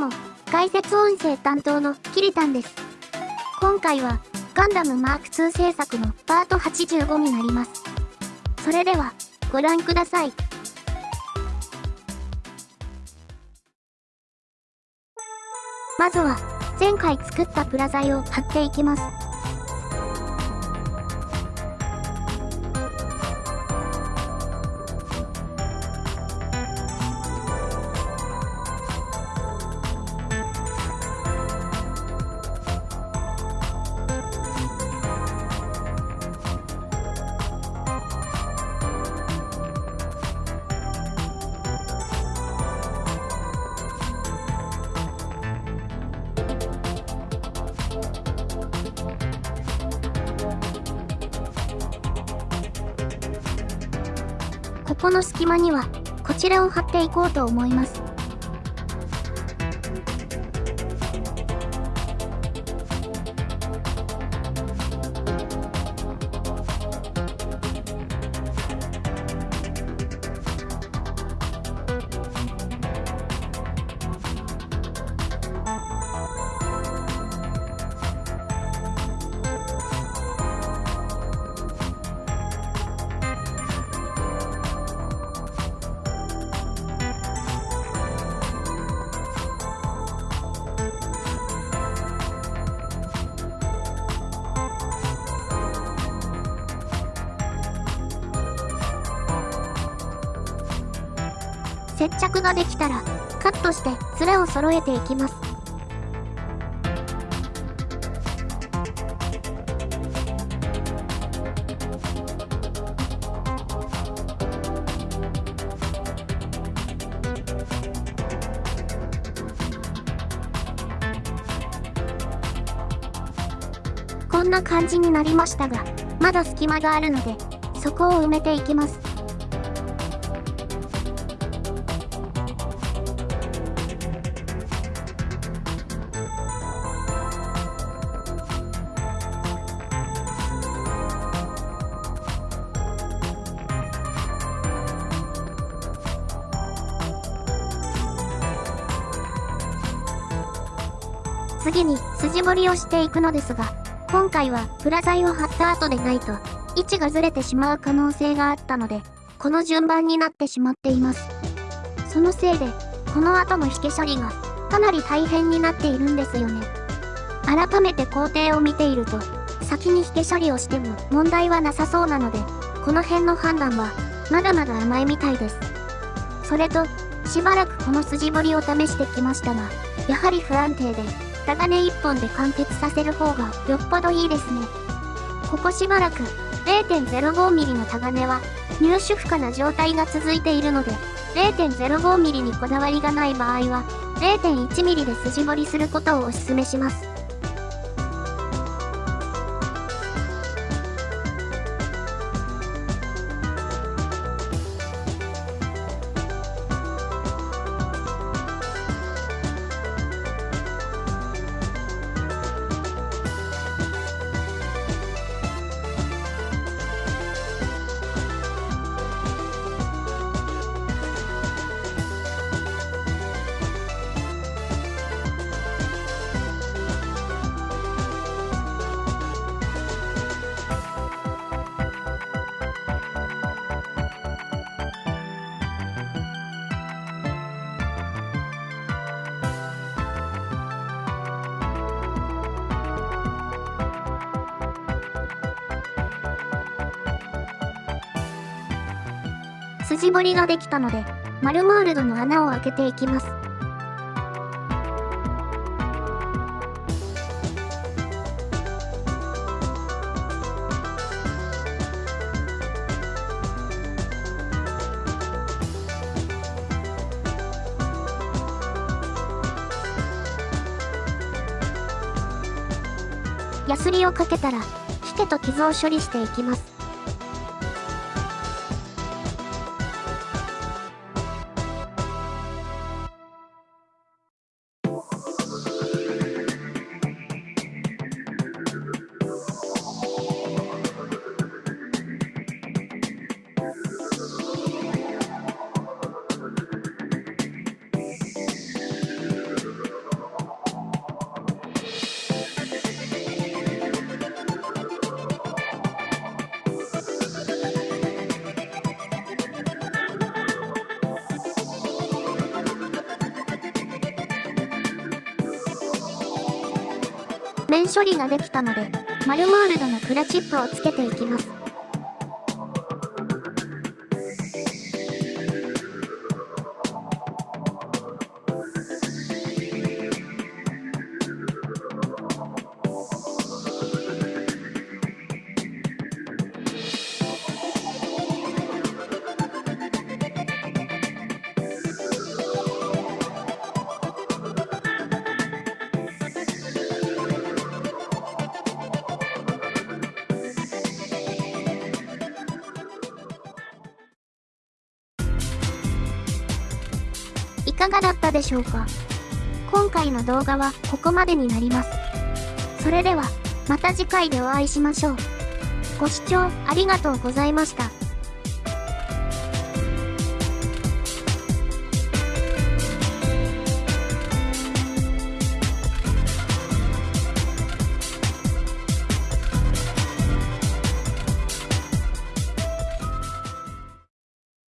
も、解説音声担当のキリタンです。今回は、ガンダムマーク2制作のパート85になります。それでは、ご覧ください。まずは、前回作ったプラ材を貼っていきます。この隙間には、こちらを貼っていこうと思います。接着ができたら、カットして面を揃えていきます。こんな感じになりましたが、まだ隙間があるので、そこを埋めていきます。次に筋彫りをしていくのですが、今回はプラ材を貼った後でないと、位置がずれてしまう可能性があったので、この順番になってしまっています。そのせいで、この後の引け処理が、かなり大変になっているんですよね。改めて工程を見ていると、先に引け処理をしても問題はなさそうなので、この辺の判断は、まだまだ甘いみたいです。それと、しばらくこの筋彫りを試してきましたが、やはり不安定で、タガネ1本で完結させる方がよっぽどいいですね。ここしばらく 0.05mm のタガネは入手不可な状態が続いているので 0.05mm にこだわりがない場合は 0.1mm で筋彫りすることをお勧めします。筋彫りができたので、マルモールドの穴を開けていきます。ヤスリをかけたら、引けと傷を処理していきます。面処理ができたので、丸ワールドのクラチップをつけていきます。かがだったでしょうか？今回の動画はここまでになります。それでは、また次回でお会いしましょう。ご視聴ありがとうございました。